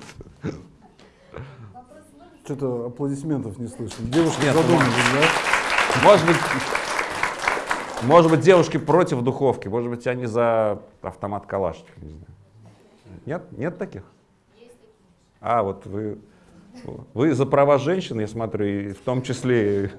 Что-то аплодисментов не слышно. Девушки Нет, задумались, да? Может быть, может быть, девушки против духовки, может быть, они за автомат Калашников, не. Нет? Нет таких? А, вот вы, вы за права женщин, я смотрю, и в том числе...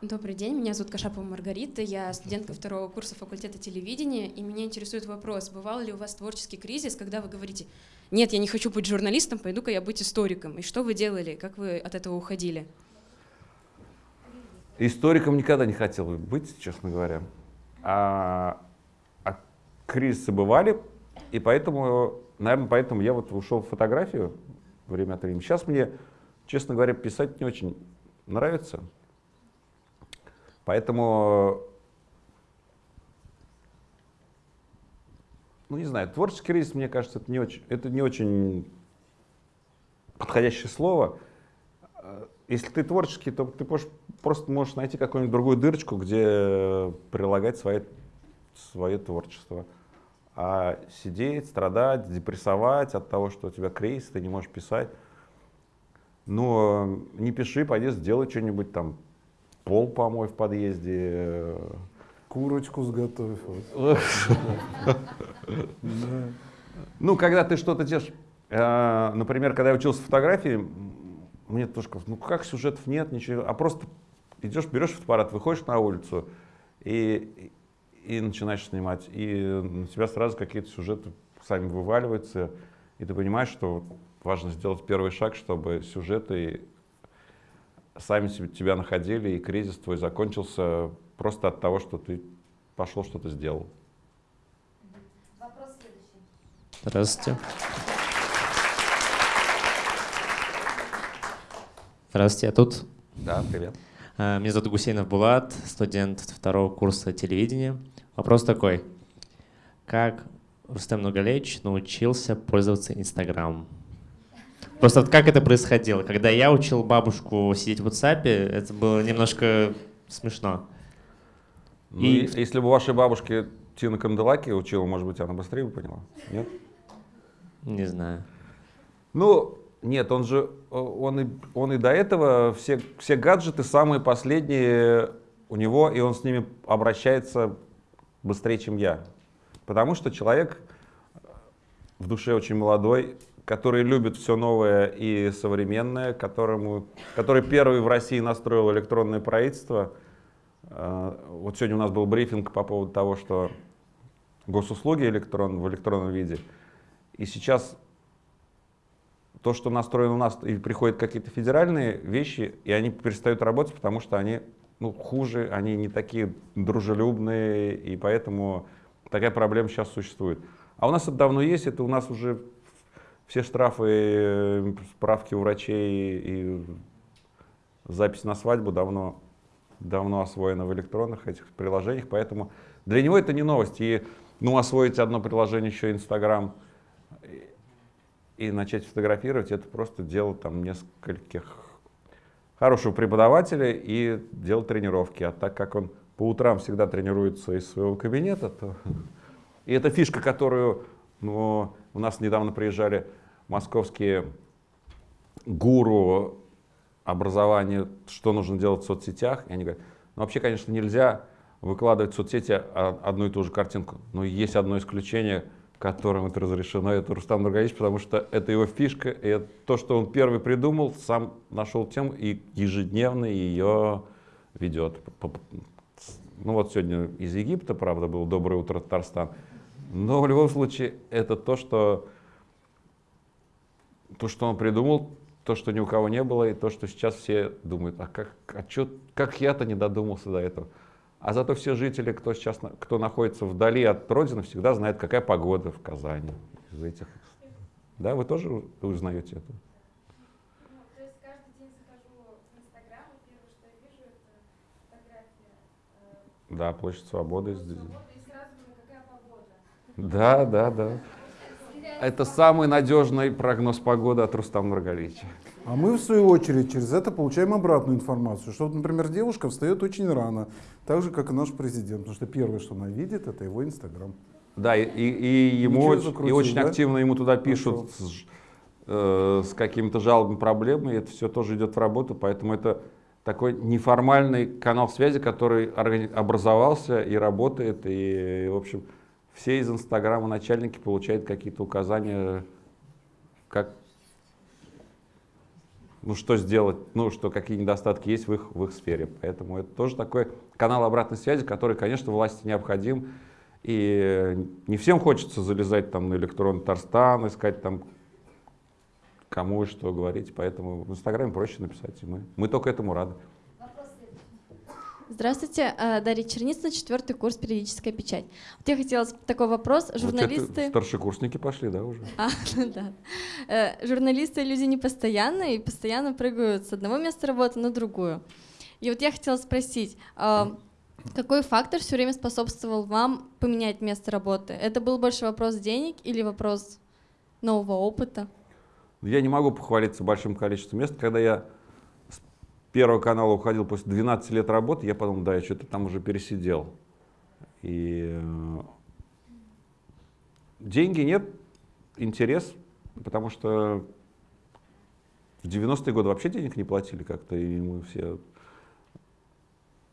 Добрый день, меня зовут Кашапова Маргарита, я студентка второго курса факультета телевидения, и меня интересует вопрос, бывал ли у вас творческий кризис, когда вы говорите, нет, я не хочу быть журналистом, пойду-ка я быть историком, и что вы делали, как вы от этого уходили? Историком никогда не хотел быть, честно говоря, а, а кризисы бывали, и поэтому, наверное, поэтому я вот ушел в фотографию время от времени. Сейчас мне, честно говоря, писать не очень нравится, Поэтому, ну не знаю, творческий кризис, мне кажется, это не очень, это не очень подходящее слово. Если ты творческий, то ты можешь, просто можешь найти какую-нибудь другую дырочку, где прилагать свое, свое творчество. А сидеть, страдать, депрессовать от того, что у тебя кризис, ты не можешь писать. Но не пиши, пойди сделай что-нибудь там, пол помой в подъезде. Курочку сготовь. Ну, когда ты что-то делаешь, э, например, когда я учился фотографии, мне тоже казалось, ну как сюжетов нет, ничего, а просто идешь, берешь фотоаппарат, выходишь на улицу и, и начинаешь снимать, и на тебя сразу какие-то сюжеты сами вываливаются, и ты понимаешь, что важно сделать первый шаг, чтобы сюжеты сами тебя находили, и кризис твой закончился просто от того, что ты пошел что-то сделал. Вопрос следующий. Здравствуйте. Здравствуйте, я тут. Да, привет. А, меня зовут Гусейнов Булат, студент второго курса телевидения. Вопрос такой. Как Рустем Нугалевич научился пользоваться Инстаграмом? Просто вот как это происходило? Когда я учил бабушку сидеть в WhatsApp, это было немножко смешно. Ну, и... Если бы вашей бабушке Тина Канделаки учила, может быть, она быстрее бы поняла? Нет? Не знаю. Ну, нет, он же, он и, он и до этого, все, все гаджеты самые последние у него, и он с ними обращается быстрее, чем я. Потому что человек в душе очень молодой, который любит все новое и современное, которому, который первый в России настроил электронное правительство. Э, вот сегодня у нас был брифинг по поводу того, что госуслуги электрон, в электронном виде. И сейчас то, что настроено у нас, и приходят какие-то федеральные вещи, и они перестают работать, потому что они ну, хуже, они не такие дружелюбные, и поэтому такая проблема сейчас существует. А у нас это давно есть, это у нас уже все штрафы, э, справки у врачей и запись на свадьбу давно давно освоено в электронных этих приложениях, поэтому для него это не новость. И ну, освоить одно приложение еще Инстаграм и, начать фотографировать, это просто дело там нескольких хорошего преподавателя и дело тренировки. А так как он по утрам всегда тренируется из своего кабинета, то... И это фишка, которую ну, у нас недавно приезжали московские гуру образования, что нужно делать в соцсетях. И они говорят, ну вообще, конечно, нельзя выкладывать в соцсети одну и ту же картинку, но есть одно исключение, которым это разрешено, это Рустам Нургалевич, потому что это его фишка, и это то, что он первый придумал, сам нашел тему и ежедневно ее ведет. Ну вот сегодня из Египта, правда, был «Доброе утро, Татарстан», но в любом случае это то, что, то, что он придумал, то, что ни у кого не было, и то, что сейчас все думают, а как, а чё, как я-то не додумался до этого. А зато все жители, кто сейчас кто находится вдали от родины, всегда знают, какая погода в Казани. Из этих. Да, вы тоже узнаете это? Да, площадь Свободы. Свободы да, да, да. Это самый надежный прогноз погоды от Рустама Нургалича. А мы, в свою очередь, через это получаем обратную информацию, что, например, девушка встает очень рано, так же, как и наш президент, потому что первое, что она видит, это его Инстаграм. Да, и, и, ему закрутил, и очень да? активно ему туда пишут с, э, с какими-то жалобами, проблемами, и это все тоже идет в работу, поэтому это такой неформальный канал связи, который образовался и работает, и, в общем, все из Инстаграма начальники получают какие-то указания, как, ну, что сделать, ну, что какие недостатки есть в их, в их сфере. Поэтому это тоже такой канал обратной связи, который, конечно, власти необходим. И не всем хочется залезать там на электронный Тарстан, искать там кому и что говорить. Поэтому в Инстаграме проще написать, и мы, мы только этому рады. Здравствуйте, э, Дарья Черницына, четвертый курс «Периодическая печать». Вот я хотела такой вопрос. Журналисты... Вот старшекурсники пошли, да, уже? А, да. Э, журналисты люди непостоянные и постоянно прыгают с одного места работы на другую. И вот я хотела спросить, э, какой фактор все время способствовал вам поменять место работы? Это был больше вопрос денег или вопрос нового опыта? Я не могу похвалиться большим количеством мест. Когда я Первого канала уходил после 12 лет работы, я подумал, да, я что-то там уже пересидел. И э, деньги нет, интерес, потому что в 90-е годы вообще денег не платили как-то, и мы все,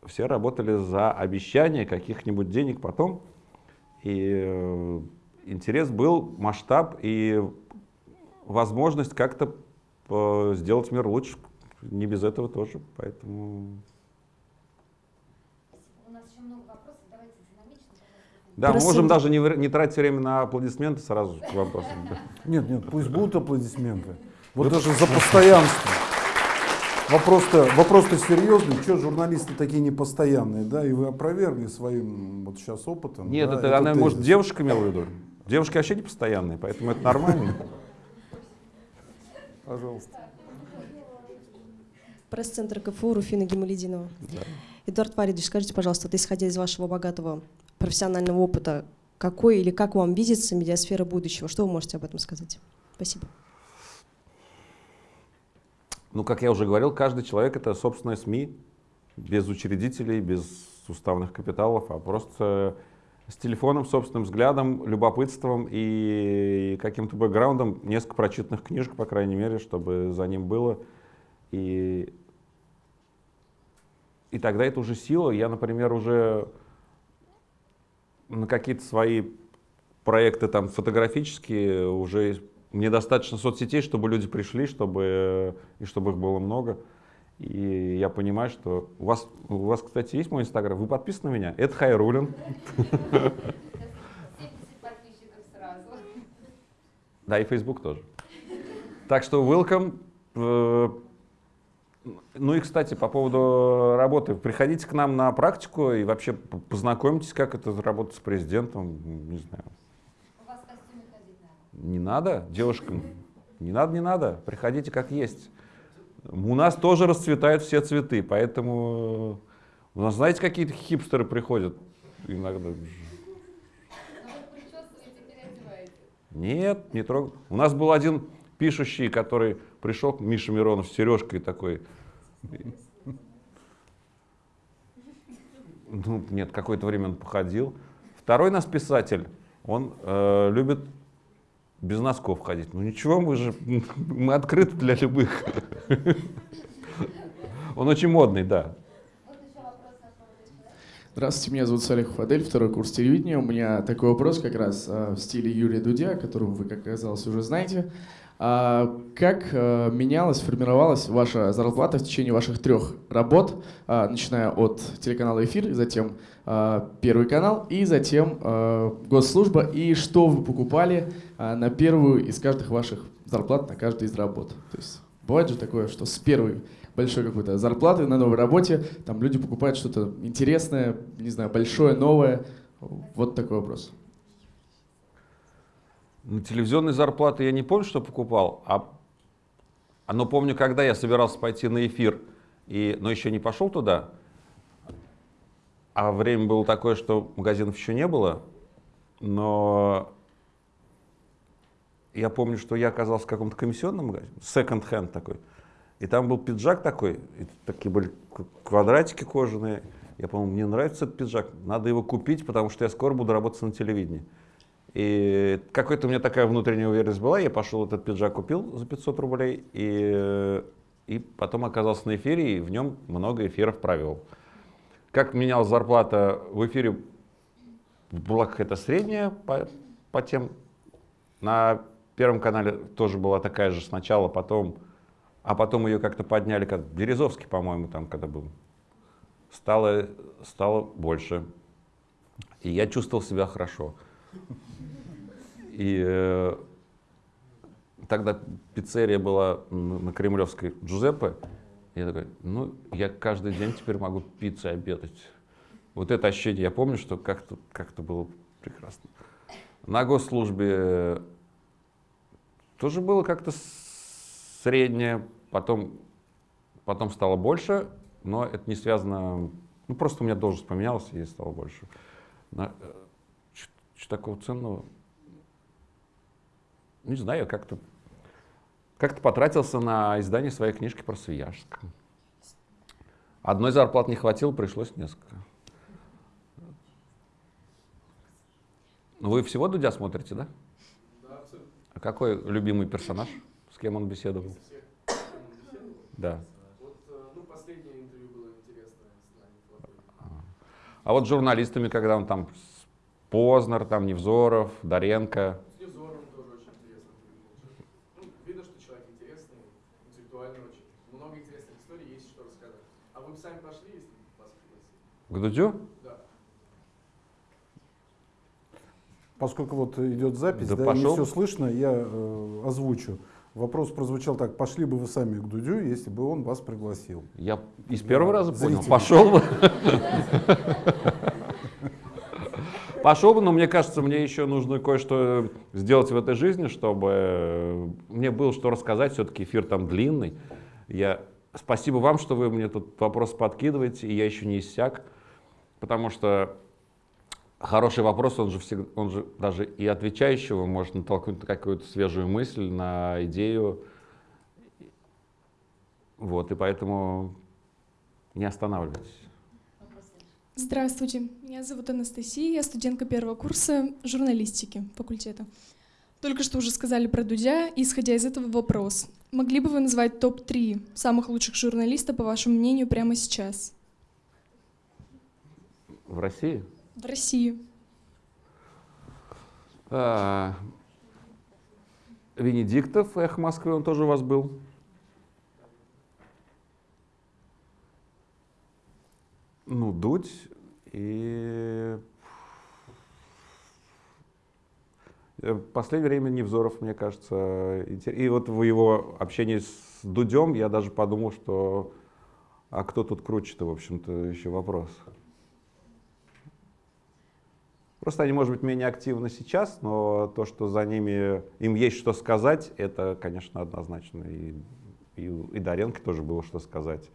все работали за обещание каких-нибудь денег потом. И э, интерес был, масштаб и возможность как-то э, сделать мир лучше, не без этого тоже, поэтому... У нас еще много вопросов, давайте динамично. Да, мы можем даже не, не тратить время на аплодисменты сразу к вопросам. Нет, нет, пусть будут аплодисменты. Вот даже за постоянство. Вопрос-то вопрос серьезный, что журналисты такие непостоянные, да, и вы опровергли своим вот сейчас опытом. Нет, да, это, она, тезис. может, девушка имела в виду? Девушки вообще не постоянные, поэтому это нормально. Пожалуйста пресс-центр КФУ Руфина Гималединова. Да. Эдуард Фаридович, скажите, пожалуйста, вот исходя из вашего богатого профессионального опыта, какой или как вам видится медиасфера будущего? Что вы можете об этом сказать? Спасибо. Ну, как я уже говорил, каждый человек — это собственная СМИ, без учредителей, без уставных капиталов, а просто с телефоном, собственным взглядом, любопытством и каким-то бэкграундом, несколько прочитанных книжек, по крайней мере, чтобы за ним было. И и тогда это уже сила. Я, например, уже на какие-то свои проекты там фотографические уже мне достаточно соцсетей, чтобы люди пришли, чтобы и чтобы их было много. И я понимаю, что у вас, у вас, кстати, есть мой инстаграм. Вы подписаны на меня? Это Хайрулин. Да, и Facebook тоже. Так что welcome. Э, ну и, кстати, по поводу работы. Приходите к нам на практику и вообще познакомьтесь, как это работать с президентом. Не знаю. У вас ходить надо? Не надо, девушкам. Не надо, не надо. Приходите как есть. У нас тоже расцветают все цветы, поэтому У нас, знаете, какие-то хипстеры приходят иногда. Нет, не трогал. У нас был один пишущий, который пришел, Миша Миронов с сережкой такой. Ну, нет, какое-то время он походил. Второй нас писатель, он э, любит без носков ходить. Ну ничего, мы же мы открыты для любых. Он очень модный, да. Здравствуйте, меня зовут Салих Фадель, второй курс телевидения. У меня такой вопрос как раз а, в стиле Юрия Дудя, которого вы, как оказалось, уже знаете. А как а, менялась, формировалась ваша зарплата в течение ваших трех работ, а, начиная от телеканала «Эфир», затем а, Первый канал и затем а, госслужба, и что вы покупали на первую из каждых ваших зарплат, на каждой из работ? То есть бывает же такое, что с первой большой какой-то зарплаты на новой работе, там люди покупают что-то интересное, не знаю, большое, новое. Вот такой вопрос. На телевизионной зарплаты я не помню, что покупал, а, а но помню, когда я собирался пойти на эфир, и, но еще не пошел туда, а время было такое, что магазинов еще не было, но я помню, что я оказался в каком-то комиссионном магазине, second-hand такой, и там был пиджак такой, и такие были квадратики кожаные. Я помню, мне нравится этот пиджак, надо его купить, потому что я скоро буду работать на телевидении. И какой-то у меня такая внутренняя уверенность была, я пошел этот пиджак купил за 500 рублей, и, и потом оказался на эфире, и в нем много эфиров провел. Как менялась зарплата в эфире, была какая-то средняя по, по тем. На Первом канале тоже была такая же сначала, потом а потом ее как-то подняли, как Березовский, по-моему, там, когда был. Стало, стало больше. И я чувствовал себя хорошо. И э, тогда пиццерия была на Кремлевской Джузеппе. Я такой, ну, я каждый день теперь могу пиццей обедать. Вот это ощущение, я помню, что как-то как было прекрасно. На госслужбе тоже было как-то среднее, потом, потом стало больше, но это не связано, ну просто у меня должность поменялась и стало больше. Э, что такого ценного? Не знаю, как-то как-то потратился на издание своей книжки про Свияжск. Одной зарплаты не хватило, пришлось несколько. Ну, вы всего Дудя смотрите, да? Да, абсолютно. А какой любимый персонаж? С кем он беседовал? Да. Вот, ну, последнее интервью было интересное с нами. А вот с журналистами, когда он там Познер, там Невзоров, Доренко. С Невзоровым тоже очень интересно. Ну, видно, что человек интересный, интеллектуальный очень. Много интересных историй, есть что рассказать. А вы бы сами пошли, если вас пригласили? К Дудю? Да. Поскольку вот идет запись, Да да, пошел. не все слышно, я э, озвучу. Вопрос прозвучал так, пошли бы вы сами к Дудю, если бы он вас пригласил. Я из первого раза понял, Зрители. пошел бы. Пошел бы, но мне кажется, мне еще нужно кое-что сделать в этой жизни, чтобы э, мне было что рассказать. Все-таки эфир там длинный. Я... Спасибо вам, что вы мне тут вопрос подкидываете, и я еще не иссяк, потому что хороший вопрос, он же, всегда, он же даже и отвечающего может натолкнуть на какую-то свежую мысль, на идею. Вот, и поэтому не останавливайтесь. Здравствуйте, меня зовут Анастасия, я студентка первого курса журналистики факультета. Только что уже сказали про Дудя, и исходя из этого вопрос. Могли бы вы назвать топ-3 самых лучших журналистов, по вашему мнению, прямо сейчас? В России? В России. А, Венедиктов, Эх Москвы, он тоже у вас был. Ну, Дудь и... э, В последнее время Невзоров, мне кажется, и вот в его общении с Дудем я даже подумал, что а кто тут круче-то, в общем-то, еще вопрос. Просто они, может быть, менее активны сейчас, но то, что за ними, им есть что сказать, это, конечно, однозначно. И, и, и Доренко тоже было что сказать.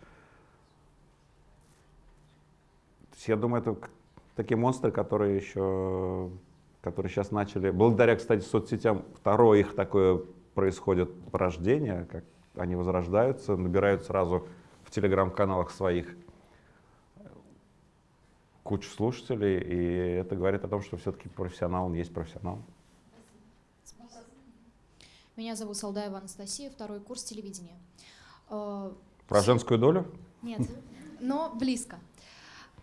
я думаю, это такие монстры, которые еще, которые сейчас начали, благодаря, кстати, соцсетям, второе их такое происходит рождение, как они возрождаются, набирают сразу в телеграм-каналах своих кучу слушателей, и это говорит о том, что все-таки профессионал, он есть профессионал. Меня зовут Салдаева Анастасия, второй курс телевидения. Э, Про женскую долю? Нет, но близко.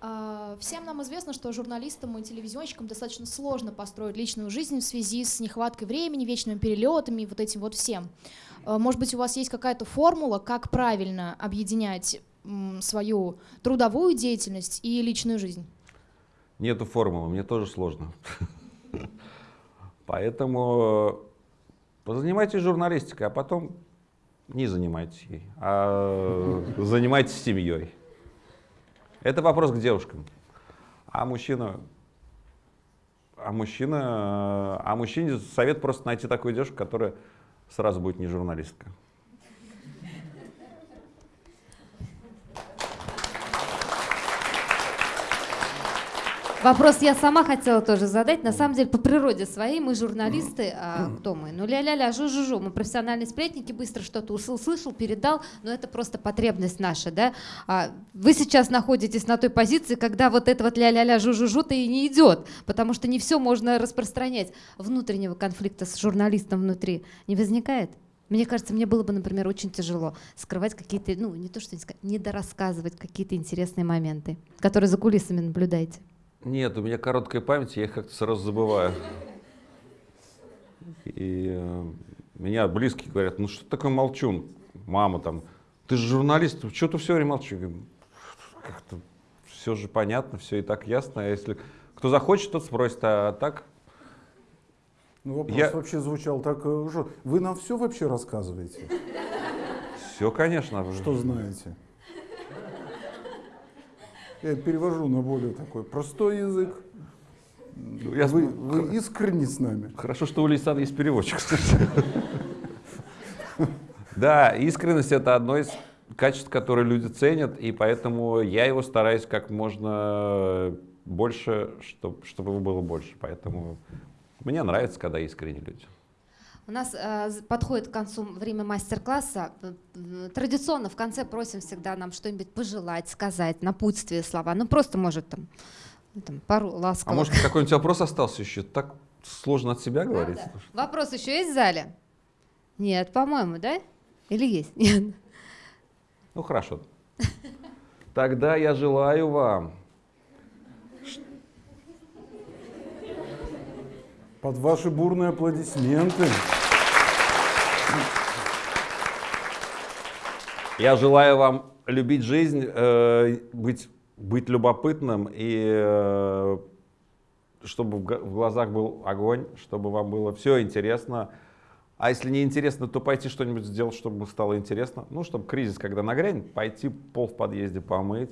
Э, всем нам известно, что журналистам и телевизионщикам достаточно сложно построить личную жизнь в связи с нехваткой времени, вечными перелетами и вот этим вот всем. Э, может быть, у вас есть какая-то формула, как правильно объединять свою трудовую деятельность и личную жизнь? Нету формулы, мне тоже сложно. Поэтому позанимайтесь журналистикой, а потом не занимайтесь ей, а занимайтесь семьей. Это вопрос к девушкам. А мужчина, а мужчина, а мужчине совет просто найти такую девушку, которая сразу будет не журналистка. Вопрос я сама хотела тоже задать. На самом деле, по природе своей мы журналисты, а кто мы? Ну, ля-ля-ля, жу-жу-жу. Мы профессиональные сплетники, быстро что-то услышал, передал, но это просто потребность наша, да? А вы сейчас находитесь на той позиции, когда вот это вот ля-ля-ля, жу-жу-жу-то и не идет, потому что не все можно распространять. Внутреннего конфликта с журналистом внутри не возникает? Мне кажется, мне было бы, например, очень тяжело скрывать какие-то, ну, не то что не сказать, недорассказывать какие-то интересные моменты, которые за кулисами наблюдаете. Нет, у меня короткая память, я их как-то сразу забываю. И э, меня близкие говорят, ну что такое молчун? Мама там, ты же журналист, что ты все время молчишь? Как-то все же понятно, все и так ясно. А если кто захочет, тот спросит, а так... Ну, вопрос я... вообще звучал так, э, вы нам все вообще рассказываете? Все, конечно. Что знаете? Я перевожу на более такой простой язык. Ну, я вы, вы искренне с нами. Хорошо, что у Лейсан есть переводчик. Да, искренность это одно из качеств, которые люди ценят, и поэтому я его стараюсь как можно больше, чтобы его было больше. Поэтому мне нравится, когда искренние люди. У нас э, подходит к концу время мастер-класса. Традиционно в конце просим всегда нам что-нибудь пожелать, сказать, напутствие слова. Ну просто может там, ну, там пару ласковых. А может какой-нибудь вопрос остался еще? Так сложно от себя говорить. Да, да. Вопрос еще есть в зале? Нет, по-моему, да? Или есть? Нет. Ну хорошо. Тогда я желаю вам Под ваши бурные аплодисменты. Я желаю вам любить жизнь, э, быть, быть любопытным и э, чтобы в глазах был огонь, чтобы вам было все интересно. А если не интересно, то пойти что-нибудь сделать, чтобы стало интересно. Ну, чтобы кризис, когда нагрянет, пойти пол в подъезде помыть.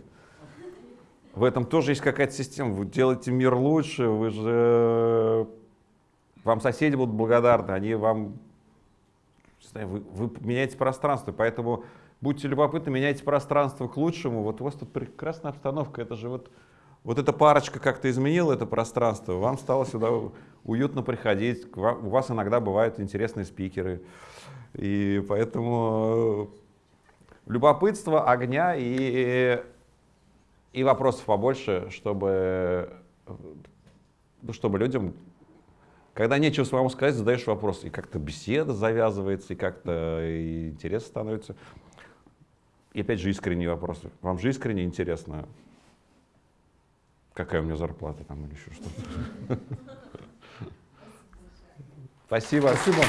В этом тоже есть какая-то система. Вы делаете мир лучше, вы же вам соседи будут благодарны, они вам, вы, вы меняете пространство, поэтому будьте любопытны, меняйте пространство к лучшему. Вот у вас тут прекрасная обстановка, это же вот, вот эта парочка как-то изменила это пространство, вам стало сюда уютно приходить, у вас иногда бывают интересные спикеры, и поэтому любопытство, огня и, и вопросов побольше, чтобы, ну, чтобы людям когда нечего самому сказать, задаешь вопрос, и как-то беседа завязывается, и как-то интерес становится. И опять же искренние вопросы. Вам же искренне интересно, какая у меня зарплата там или еще что-то. Спасибо. Спасибо.